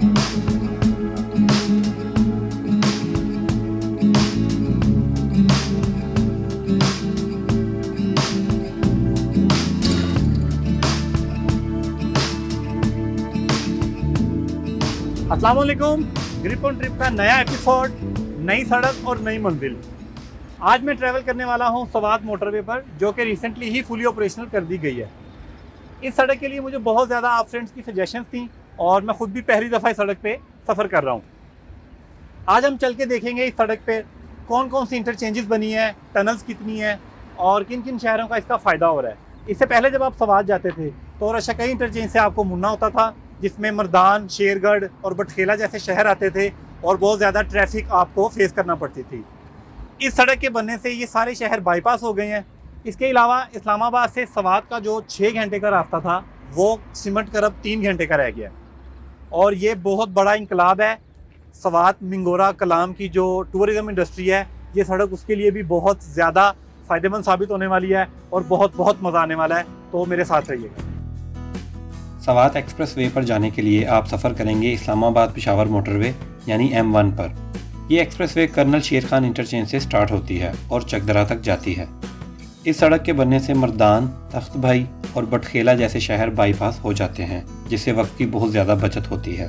السلام علیکم گریپ آن ٹرپ کا نیا ایپیسوڈ نئی سڑک اور نئی منزل. آج میں ٹریول کرنے والا ہوں سوات موٹر وے پر، جو کہ ریسنٹلی ہی فلی آپریشنل کر دی گئی ہے. اس سڑک کے لیے مجھے بہت زیادہ آپ فرینڈس کی سجیشنس تھیں. اور میں خود بھی پہلی دفعہ اس سڑک پہ سفر کر رہا ہوں۔ آج ہم چل کے دیکھیں گے اس سڑک پہ کون کون سی انٹرچینجز بنی ہیں ٹنلز کتنی ہیں اور کن کن شہروں کا اس کا فائدہ ہو رہا ہے۔ اس سے پہلے جب آپ سوات جاتے تھے تو رشکئی انٹرچینج سے آپ کو مڑنا ہوتا تھا، جس میں مردان شیر گڑھ اور بٹخیلا جیسے شہر آتے تھے اور بہت زیادہ ٹریفک آپ کو فیس کرنا پڑتی تھی۔ اس سڑک کے بننے سے یہ سارے شہر بائی پاس ہو گئے ہیں۔ اس کے علاوہ اسلام آباد سے سوات کا جو چھ گھنٹے کا راستہ تھا، وہ سمٹ کر اب تین گھنٹے کا رہ گیا۔ اور یہ بہت بڑا انقلاب ہے۔ سوات منگورا کلام کی جو ٹورزم انڈسٹری ہے، یہ سڑک اس کے لیے بھی بہت زیادہ فائدہ مند ثابت ہونے والی ہے اور بہت بہت مزہ آنے والا ہے۔ تو میرے ساتھ رہیے۔ گا سوات ایکسپریس وے پر جانے کے لیے آپ سفر کریں گے اسلام آباد پشاور موٹر وے یعنی ایم ون پر۔ یہ express way colonel Sher Khan interchange سے سٹارٹ ہوتی ہے اور چکدرا تک جاتی ہے۔ اس سڑک کے بننے سے مردان، تخت بھائی اور بٹخیلا جیسے شہر بائی پاس ہو جاتے ہیں، جس سے وقت کی بہت زیادہ بچت ہوتی ہے۔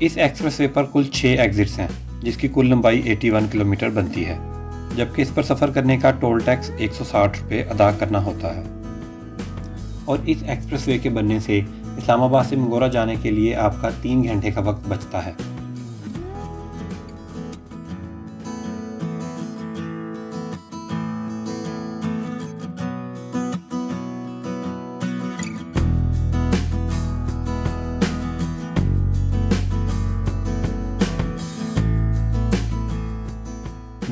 اس ایکسپریس وے پر کل چھ ایگزٹس ہیں، جس کی کل لمبائی ایٹی ون کلومیٹر بنتی ہے۔ جبکہ اس پر سفر کرنے کا ٹول ٹیکس ایک سو ساٹھ روپے ادا کرنا ہوتا ہے۔ اور اس ایکسپریس وے کے بننے سے اسلام آباد سے منگورا جانے کے لیے آپ کا تین گھنٹے کا وقت بچتا ہے۔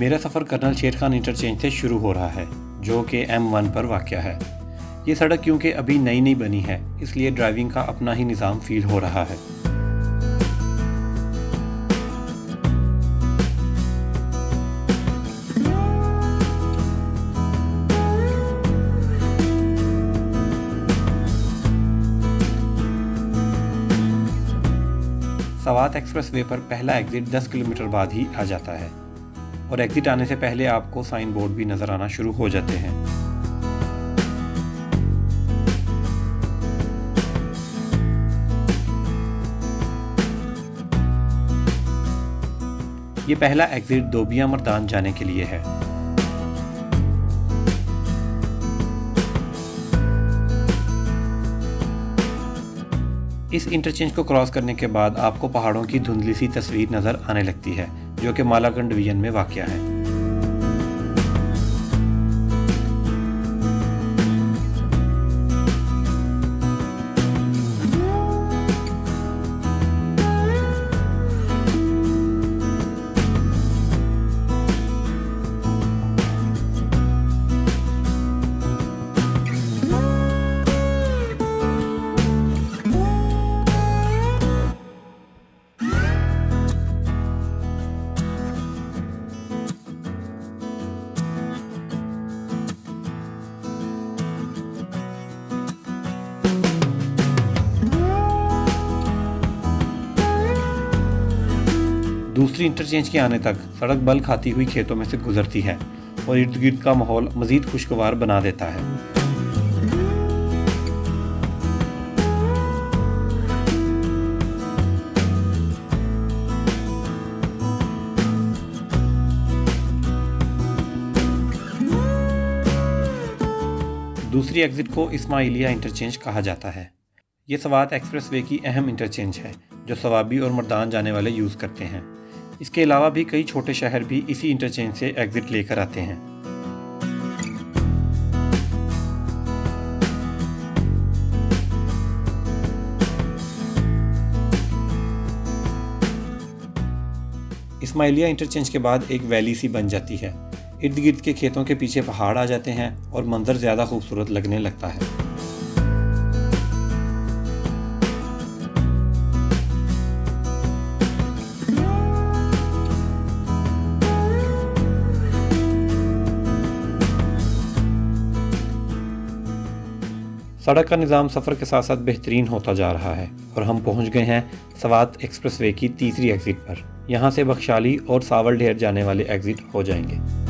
میرا سفر کرنل شیر خان انٹرچینج سے شروع ہو رہا ہے، جو کہ ایم ون پر واقع ہے۔ یہ سڑک کیونکہ ابھی نئی نئی بنی ہے، اس لیے ڈرائیونگ کا اپنا ہی نظام فیل ہو رہا ہے۔ سوات ایکسپریس وے پر پہلا ایگزٹ دس کلومیٹر بعد ہی آ جاتا ہے۔ اور ایگزٹ آنے سے پہلے آپ کو سائن بورڈ بھی نظر آنا شروع ہو جاتے ہیں۔ یہ پہلا ایگزٹ دوبیاں مردان جانے کے لیے ہے۔ اس انٹرچینج کو کراس کرنے کے بعد آپ کو پہاڑوں کی دھندلی سی تصویر نظر آنے لگتی ہے۔ جو کہ مالاگنڈ ڈویژن میں واقع ہے۔ دوسری انٹرچینج کے آنے تک سڑک بل کھاتی ہوئی کھیتوں میں سے گزرتی ہے اور ارد گرد کا ماحول مزید خوشگوار بنا دیتا ہے۔ دوسری ایگزٹ کو اسماعیلیہ انٹرچینج کہا جاتا ہے۔ یہ سوات ایکسپریس وے کی اہم انٹرچینج ہے جو سوابی اور مردان جانے والے یوز کرتے ہیں۔ اس کے علاوہ بھی کئی چھوٹے شہر بھی اسی انٹرچینج سے ایگزٹ لے کر آتے ہیں۔ اسماعیلیہ انٹرچینج کے بعد ایک ویلی سی بن جاتی ہے۔ ارد گرد کے کھیتوں کے پیچھے پہاڑ آ جاتے ہیں اور منظر زیادہ خوبصورت لگنے لگتا ہے۔ سڑک کا نظام سفر کے ساتھ ساتھ بہترین ہوتا جا رہا ہے اور ہم پہنچ گئے ہیں سوات ایکسپریس وے کی تیسری ایگزٹ پر۔ یہاں سے بخشالی اور ساول ڈھیر جانے والے ایگزٹ ہو جائیں گے۔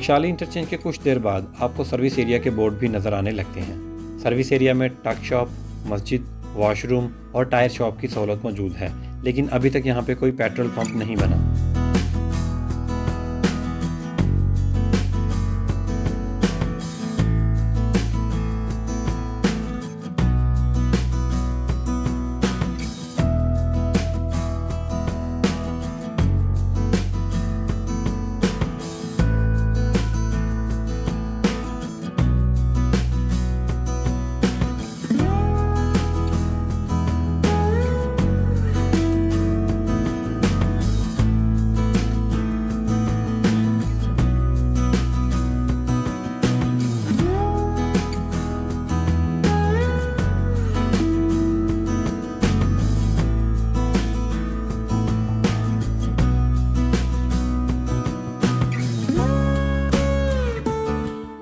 بخشالی انٹرچینج کے کچھ دیر بعد آپ کو سروس ایریا کے بورڈ بھی نظر آنے لگتے ہیں۔ سروس ایریا میں ٹک شاپ، مسجد، واش روم اور ٹائر شاپ کی سہولت موجود ہے، لیکن ابھی تک یہاں پہ کوئی پیٹرول پمپ نہیں بنا۔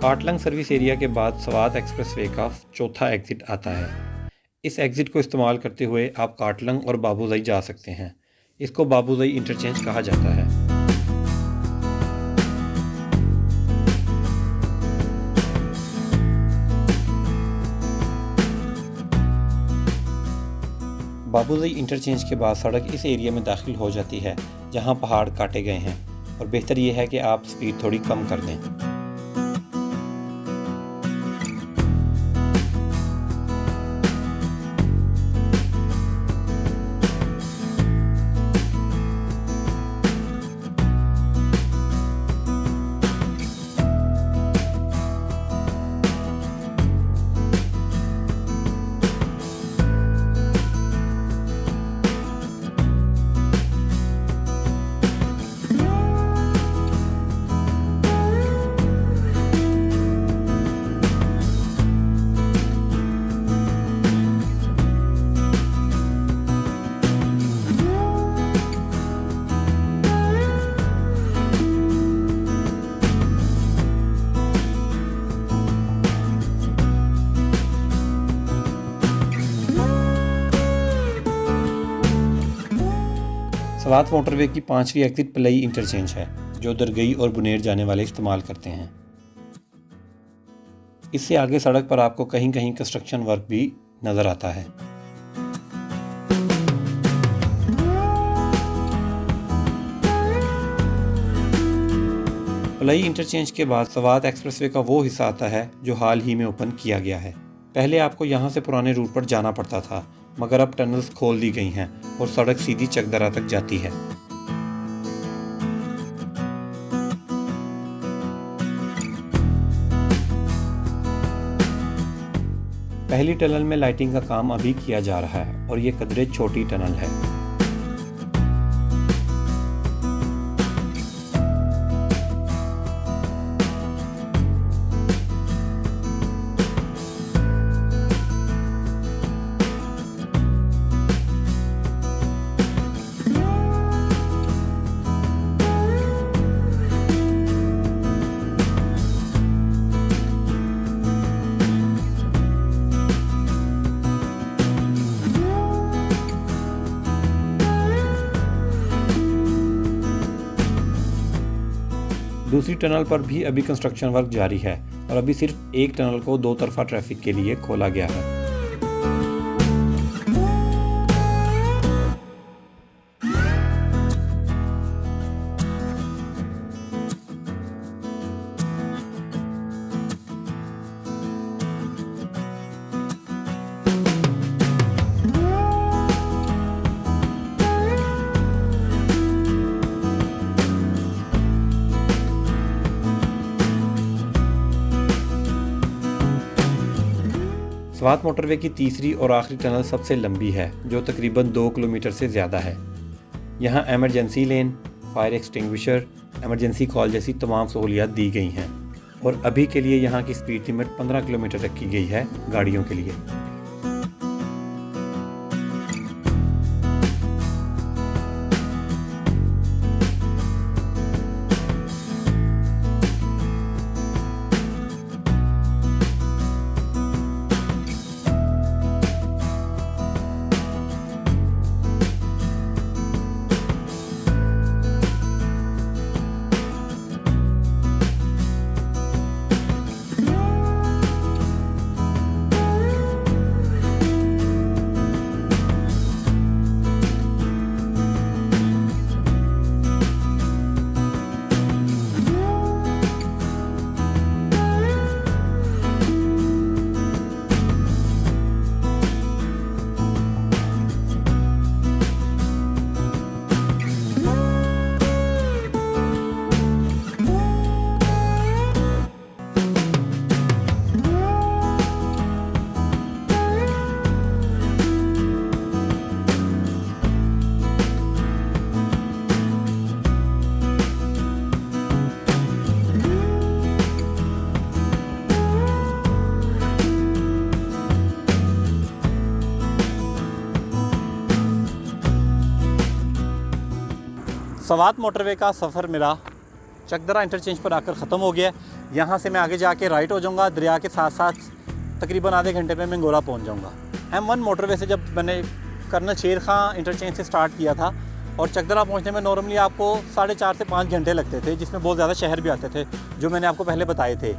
کاٹلنگ سروس ایریا کے بعد سوات ایکسپریس وے کا چوتھا ایگزٹ آتا ہے۔ اس ایگزٹ کو استعمال کرتے ہوئے آپ کاٹلنگ اور بابوزئی جا سکتے ہیں۔ اس کو بابوزئی انٹرچینج کہا جاتا ہے۔ بابوزئی انٹرچینج کے بعد سڑک اس ایریا میں داخل ہو جاتی ہے جہاں پہاڑ کاٹے گئے ہیں۔ اور بہتر یہ ہے کہ آپ سپیڈ تھوڑی کم کر دیں۔ سوات موٹر وے کی پانچویں ایگزٹ پلئی انٹرچینج ہے، جو درگئی اور بنیر جانے والے استعمال کرتے ہیں۔ اس سے آگے سڑک پر آپ کو کہیں کہیں کنسٹرکشن ورک بھی نظر آتا ہے۔ پلئی انٹرچینج کے بعد سوات ایکسپریس وے کا وہ حصہ آتا ہے جو حال ہی میں اوپن کیا گیا ہے۔ پہلے آپ کو یہاں سے پرانے روٹ پر جانا پڑتا تھا، مگر اب ٹنلز کھول دی گئی ہیں اور سڑک سیدھی چکدرا تک جاتی ہے۔ پہلی ٹنل میں لائٹنگ کا کام ابھی کیا جا رہا ہے اور یہ قدرے چھوٹی ٹنل ہے۔ دوسری ٹنل پر بھی ابھی کنسٹرکشن ورک جاری ہے اور ابھی صرف ایک ٹنل کو دو طرفہ ٹریفک کے لیے کھولا گیا ہے۔ سوات موٹر وے کی تیسری اور آخری ٹنل سب سے لمبی ہے، جو تقریباً دو کلومیٹر سے زیادہ ہے۔ یہاں emergency lane, fire extinguisher emergency call جیسی تمام سہولیات دی گئی ہیں۔ اور ابھی کے لیے یہاں کی سپیڈ لیمٹ پندرہ کلومیٹر رکھی گئی ہے گاڑیوں کے لیے۔ سوات موٹر وے کا سفر میرا چکدرا انٹرچینج پر آ کر ختم ہو گیا ہے۔ یہاں سے میں آگے جا کے رائٹ ہو جاؤں گا، دریا کے ساتھ ساتھ تقریباً آدھے گھنٹے میں میں گولا پہنچ جاؤں گا۔ ایم ون موٹر وے سے جب میں نے کرنل شیر خان انٹرچینج سے سٹارٹ کیا تھا اور چکدرا پہنچنے میں نارملی آپ کو ساڑھے چار سے پانچ گھنٹے لگتے تھے، جس میں بہت زیادہ شہر بھی آتے تھے جو میں نے آپ کو پہلے بتائے تھے۔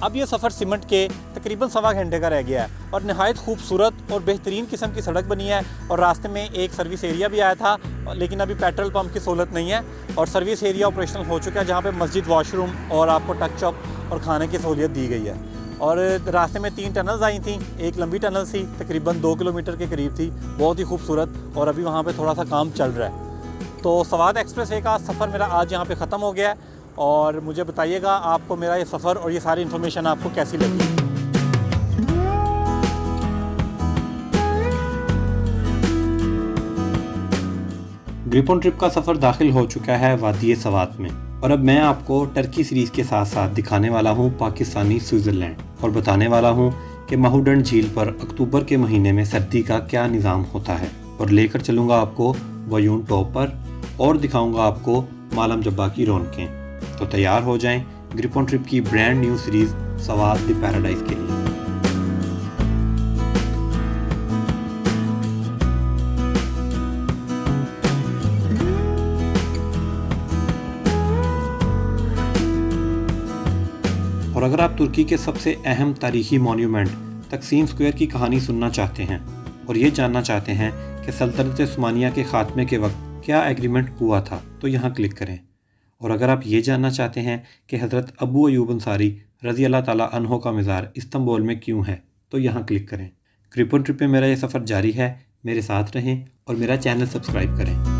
اب یہ سفر سیمنٹ کے تقریباً سوا گھنٹے کا رہ گیا ہے اور نہایت خوبصورت اور بہترین قسم کی سڑک بنی ہے اور راستے میں ایک سروس ایریا بھی آیا تھا، لیکن ابھی پیٹرول پمپ کی سہولت نہیں ہے اور سروس ایریا آپریشنل ہو چکا ہے جہاں پہ مسجد واش روم اور آپ کو ٹک چاپ اور کھانے کی سہولیت دی گئی ہے۔ اور راستے میں تین ٹنلز آئی تھیں، ایک لمبی ٹنل تھی تقریباً دو کلومیٹر کے قریب تھی، بہت ہی خوبصورت اور ابھی وہاں پہ تھوڑا سا کام چل رہا ہے۔ تو سوات ایکسپریس وے کا سفر میرا آج یہاں پہ ختم ہو گیا ہے اور مجھے بتائیے گا آپ کو میرا یہ سفر اور یہ ساری انفارمیشن آپ کو کیسی لگی؟ گریپون ٹرپ کا سفر داخل ہو چکا ہے وادی سوات میں۔ اور اب میں آپ کو ٹرکی سیریز کے ساتھ ساتھ دکھانے والا ہوں پاکستانی سوئٹزرلینڈ۔ اور بتانے والا ہوں کہ مہوڈنڈ جھیل پر اکتوبر کے مہینے میں سردی کا کیا نظام ہوتا ہے۔ اور لے کر چلوں گا آپ کو ویون ٹاپ پر۔ اور دکھاؤں گا آپ کو مالم جبا کی رونقیں۔ تو تیار ہو جائیں گریپون ٹرپ کی brand new series Swat the paradise کے لیے۔ اگر آپ ترکی کے سب سے اہم تاریخی مونیومنٹ، تقسیم سکوئر کی کہانی سننا چاہتے ہیں۔ اور یہ جاننا چاہتے ہیں کہ سلطنت عثمانیہ کے خاتمے کے وقت کیا ایگریمنٹ ہوا تھا، تو یہاں کلک کریں۔ اور اگر آپ یہ جاننا چاہتے ہیں کہ حضرت ابو ایوب انصاری رضی اللہ تعالیٰ عنہ کا مزار استنبول میں کیوں ہے، تو یہاں کلک کریں۔ کرپن ٹرپ میں میرا یہ سفر جاری ہے، میرے ساتھ رہیں اور میرا چینل سبسکرائب کریں۔